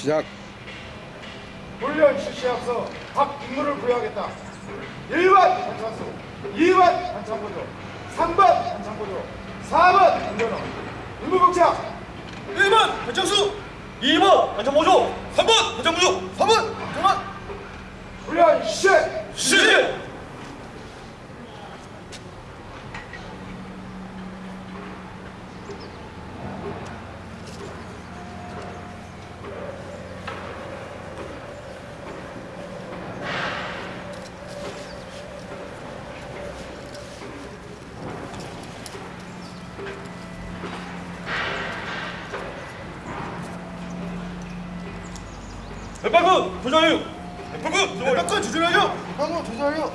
시작. 훈련 실시 앞서 각 임무를 부여하겠다. 1번 단창수, 2번 단창보조, 3번 단창보조, 4번 단전호. 임무 복착. 1번 발정수 2번 발정모조 3번 발정모조 3번 발정한 훈련 실시. 시 백방군 조장유. 백방군 백방군 조장유. 방금 조사하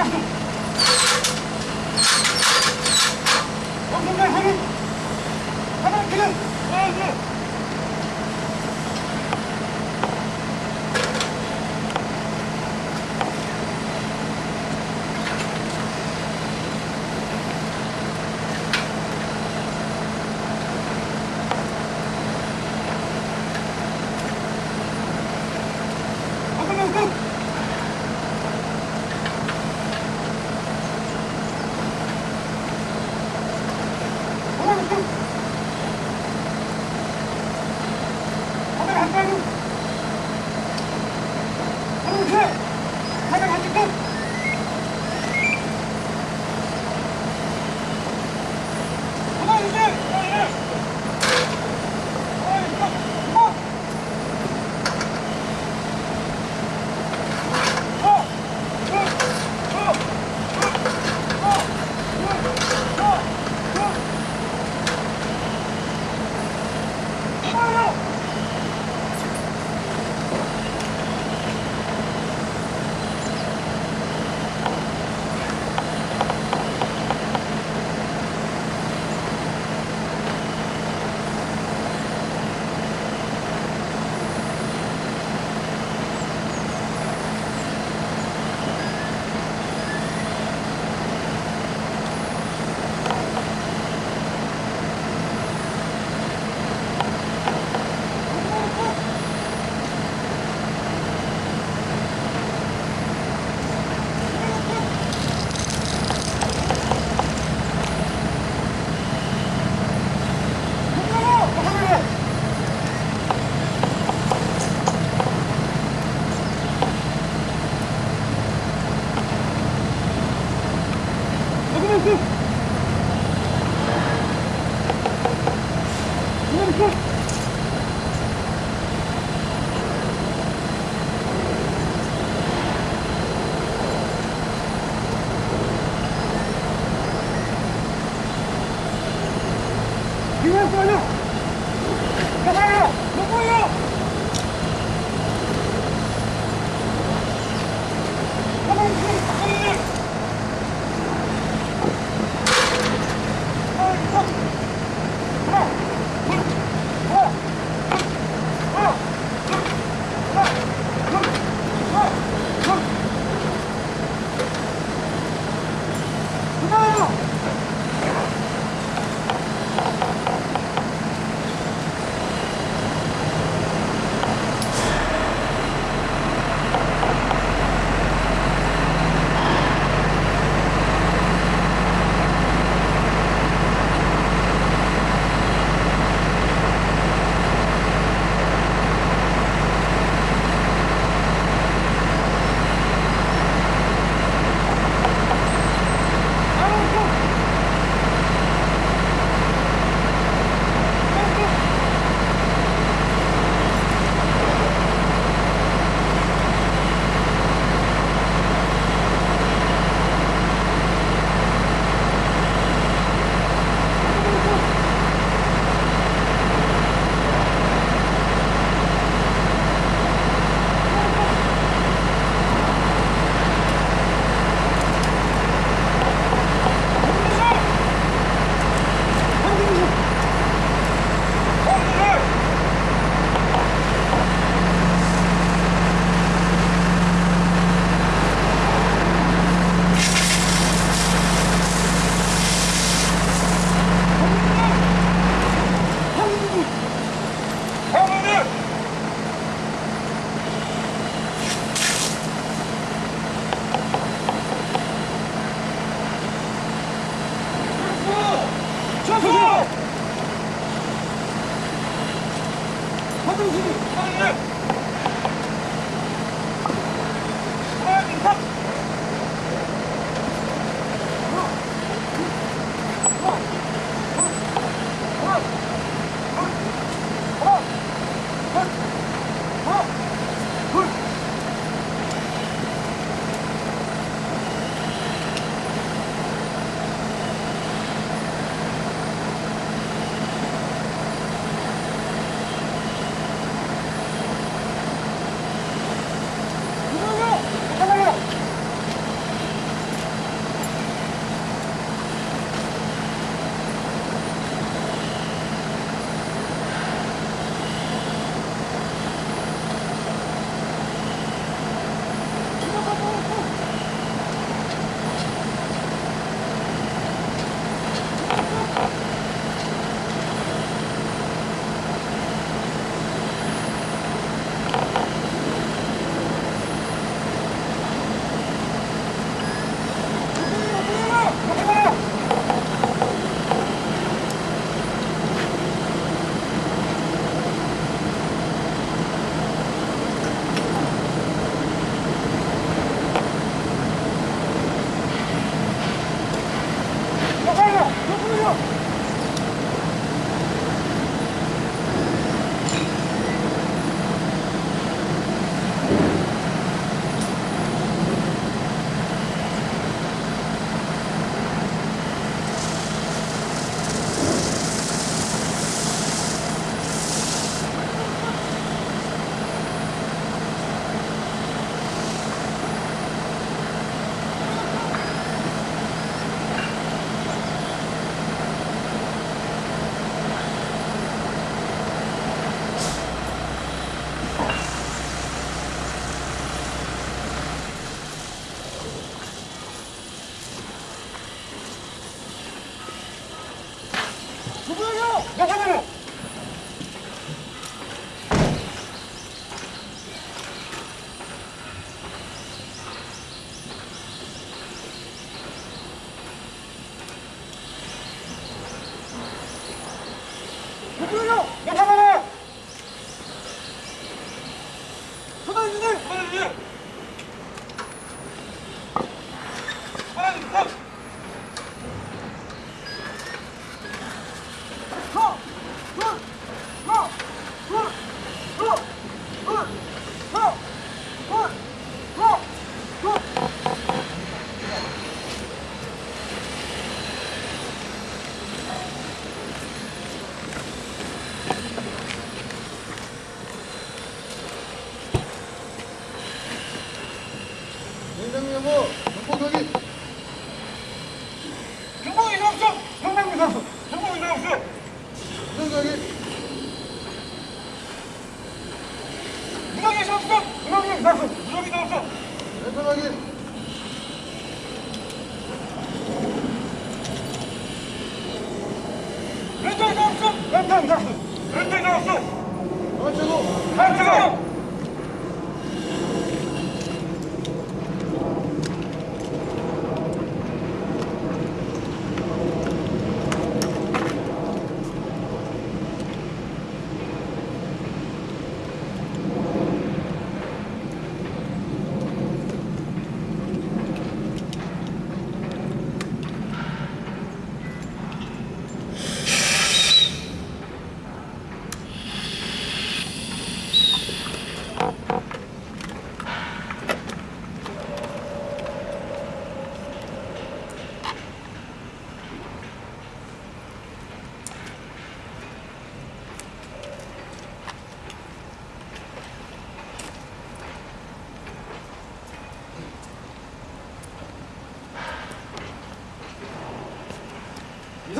Okay. 받아주세요! 받아주세요!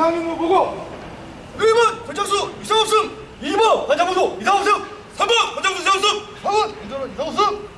이상 임무 보고 1번 권장수 이상 없음 2번 반장무소 이상 없음 3번 권장수 이상 없음 4번 이대로 이상 없음